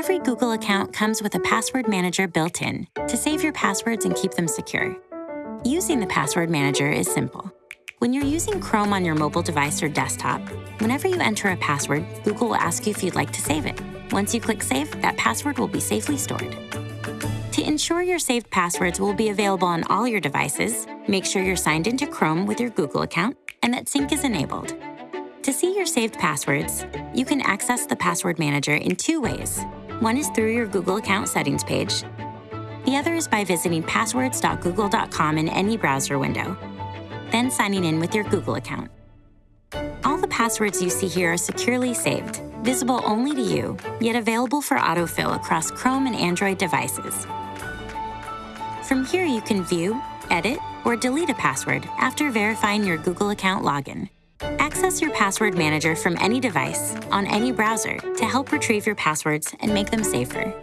Every Google account comes with a password manager built in to save your passwords and keep them secure. Using the password manager is simple. When you're using Chrome on your mobile device or desktop, whenever you enter a password, Google will ask you if you'd like to save it. Once you click Save, that password will be safely stored. To ensure your saved passwords will be available on all your devices, make sure you're signed into Chrome with your Google account and that sync is enabled. To see your saved passwords, you can access the Password Manager in two ways. One is through your Google account settings page. The other is by visiting passwords.google.com in any browser window, then signing in with your Google account. All the passwords you see here are securely saved, visible only to you, yet available for autofill across Chrome and Android devices. From here, you can view, edit, or delete a password after verifying your Google account login. Access your password manager from any device, on any browser, to help retrieve your passwords and make them safer.